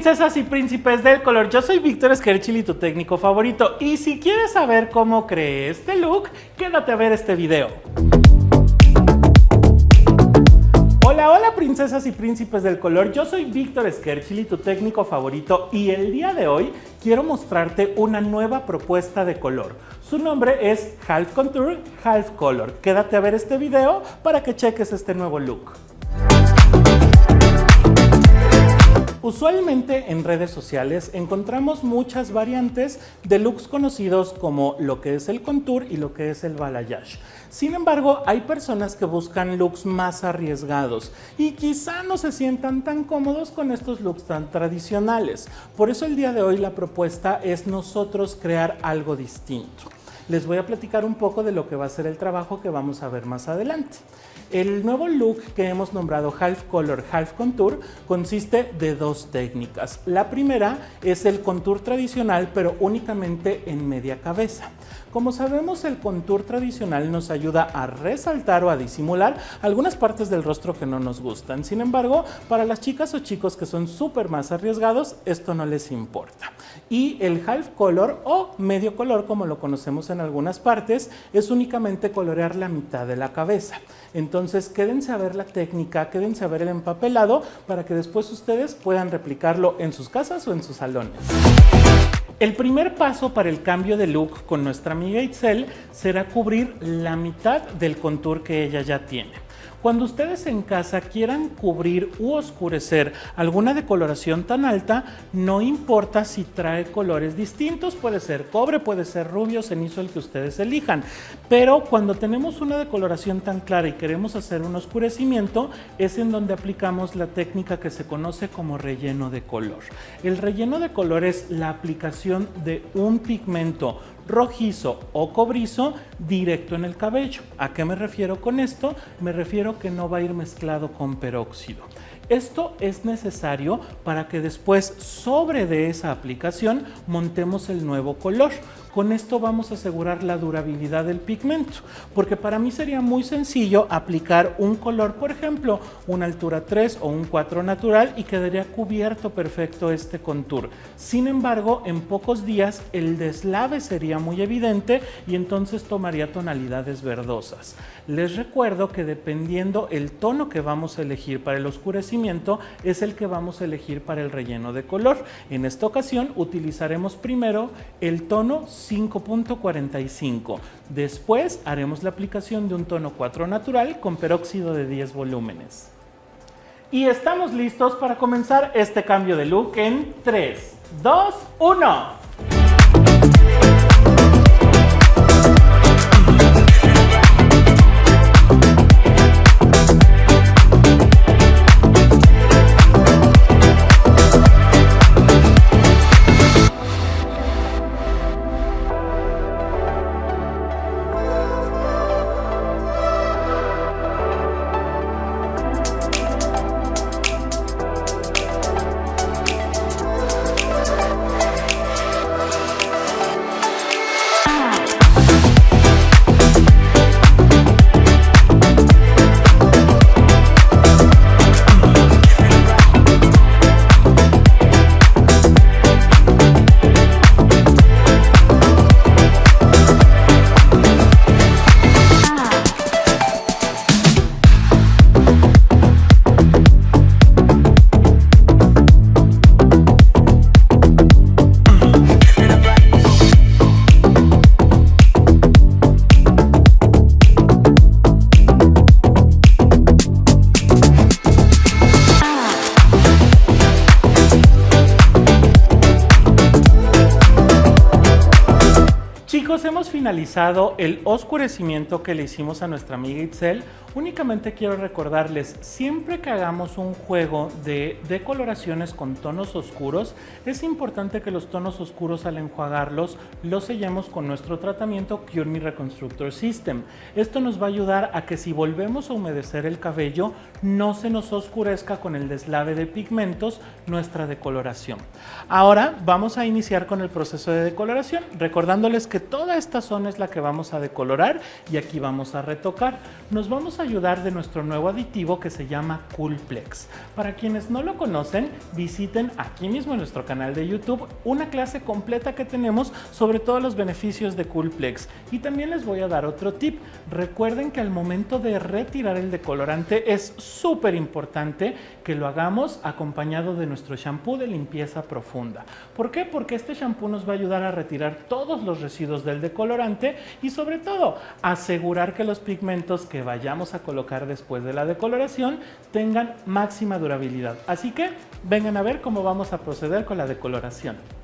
princesas y príncipes del color, yo soy Víctor Skerchili, tu técnico favorito y si quieres saber cómo creé este look, quédate a ver este video. Hola, hola princesas y príncipes del color, yo soy Víctor Skerchili, tu técnico favorito y el día de hoy quiero mostrarte una nueva propuesta de color. Su nombre es Half Contour, Half Color. Quédate a ver este video para que cheques este nuevo look. Usualmente en redes sociales encontramos muchas variantes de looks conocidos como lo que es el contour y lo que es el balayage. Sin embargo, hay personas que buscan looks más arriesgados y quizá no se sientan tan cómodos con estos looks tan tradicionales. Por eso el día de hoy la propuesta es nosotros crear algo distinto. Les voy a platicar un poco de lo que va a ser el trabajo que vamos a ver más adelante. El nuevo look que hemos nombrado Half Color, Half Contour consiste de dos técnicas. La primera es el contour tradicional pero únicamente en media cabeza. Como sabemos el contour tradicional nos ayuda a resaltar o a disimular algunas partes del rostro que no nos gustan. Sin embargo, para las chicas o chicos que son súper más arriesgados, esto no les importa. Y el half color o medio color como lo conocemos en algunas partes es únicamente colorear la mitad de la cabeza. Entonces quédense a ver la técnica, quédense a ver el empapelado para que después ustedes puedan replicarlo en sus casas o en sus salones. El primer paso para el cambio de look con nuestra amiga Itzel será cubrir la mitad del contour que ella ya tiene. Cuando ustedes en casa quieran cubrir u oscurecer alguna decoloración tan alta, no importa si trae colores distintos, puede ser cobre, puede ser rubio, cenizo, el que ustedes elijan. Pero cuando tenemos una decoloración tan clara y queremos hacer un oscurecimiento, es en donde aplicamos la técnica que se conoce como relleno de color. El relleno de color es la aplicación de un pigmento rojizo o cobrizo directo en el cabello. ¿A qué me refiero con esto? Me refiero que no va a ir mezclado con peróxido. Esto es necesario para que después sobre de esa aplicación montemos el nuevo color. Con esto vamos a asegurar la durabilidad del pigmento, porque para mí sería muy sencillo aplicar un color, por ejemplo, una altura 3 o un 4 natural y quedaría cubierto perfecto este contour. Sin embargo, en pocos días el deslave sería muy evidente y entonces tomaría tonalidades verdosas. Les recuerdo que dependiendo el tono que vamos a elegir para el oscurecimiento es el que vamos a elegir para el relleno de color. En esta ocasión utilizaremos primero el tono 5.45. Después haremos la aplicación de un tono 4 natural con peróxido de 10 volúmenes. Y estamos listos para comenzar este cambio de look en 3, 2, 1. Finalizado el oscurecimiento que le hicimos a nuestra amiga Itzel, únicamente quiero recordarles, siempre que hagamos un juego de decoloraciones con tonos oscuros, es importante que los tonos oscuros al enjuagarlos los sellemos con nuestro tratamiento Cure Me Reconstructor System. Esto nos va a ayudar a que si volvemos a humedecer el cabello, no se nos oscurezca con el deslave de pigmentos nuestra decoloración. Ahora vamos a iniciar con el proceso de decoloración, recordándoles que toda esta es la que vamos a decolorar y aquí vamos a retocar. Nos vamos a ayudar de nuestro nuevo aditivo que se llama Coolplex. Para quienes no lo conocen, visiten aquí mismo en nuestro canal de YouTube una clase completa que tenemos sobre todos los beneficios de Coolplex. Y también les voy a dar otro tip. Recuerden que al momento de retirar el decolorante es súper importante que lo hagamos acompañado de nuestro shampoo de limpieza profunda. ¿Por qué? Porque este shampoo nos va a ayudar a retirar todos los residuos del decolorante y sobre todo asegurar que los pigmentos que vayamos a colocar después de la decoloración tengan máxima durabilidad. Así que vengan a ver cómo vamos a proceder con la decoloración.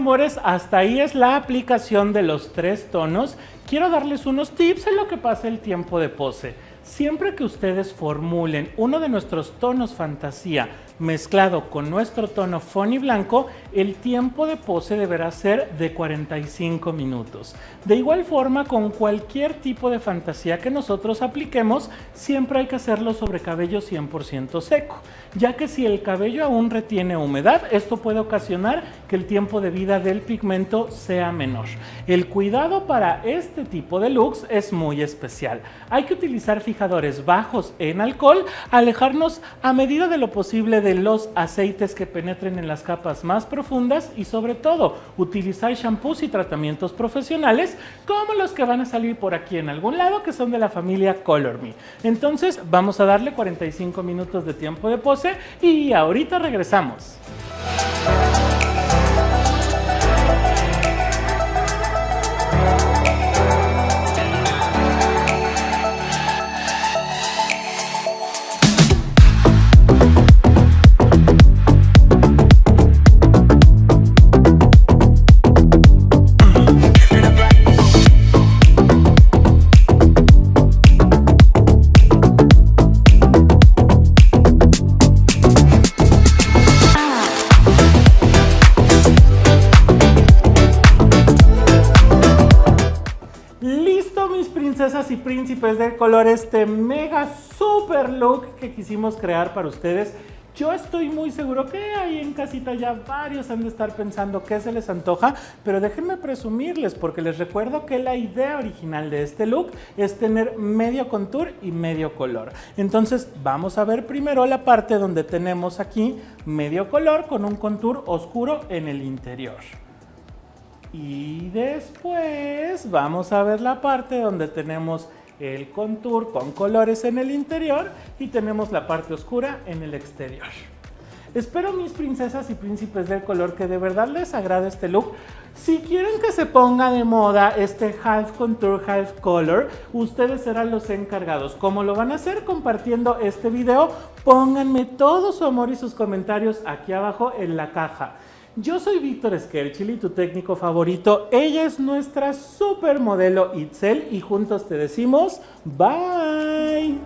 Amores, hasta ahí es la aplicación de los tres tonos. Quiero darles unos tips en lo que pasa el tiempo de pose. Siempre que ustedes formulen uno de nuestros tonos fantasía mezclado con nuestro tono Fonny blanco, el tiempo de pose deberá ser de 45 minutos. De igual forma, con cualquier tipo de fantasía que nosotros apliquemos, siempre hay que hacerlo sobre cabello 100% seco, ya que si el cabello aún retiene humedad, esto puede ocasionar que el tiempo de vida del pigmento sea menor. El cuidado para este tipo de looks es muy especial. Hay que utilizar fijadores bajos en alcohol, alejarnos a medida de lo posible de los aceites que penetren en las capas más profundas y sobre todo utilizar shampoos y tratamientos profesionales como los que van a salir por aquí en algún lado que son de la familia Color Me. Entonces vamos a darle 45 minutos de tiempo de pose y ahorita regresamos. Princesas y príncipes de color este mega super look que quisimos crear para ustedes. Yo estoy muy seguro que ahí en casita ya varios han de estar pensando qué se les antoja, pero déjenme presumirles porque les recuerdo que la idea original de este look es tener medio contour y medio color. Entonces vamos a ver primero la parte donde tenemos aquí medio color con un contour oscuro en el interior. Y después vamos a ver la parte donde tenemos el contour con colores en el interior y tenemos la parte oscura en el exterior. Espero mis princesas y príncipes del color que de verdad les agrade este look. Si quieren que se ponga de moda este half contour, half color, ustedes serán los encargados. ¿Cómo lo van a hacer? Compartiendo este video. Pónganme todo su amor y sus comentarios aquí abajo en la caja. Yo soy Víctor Skerchili, tu técnico favorito. Ella es nuestra supermodelo Itzel y juntos te decimos bye.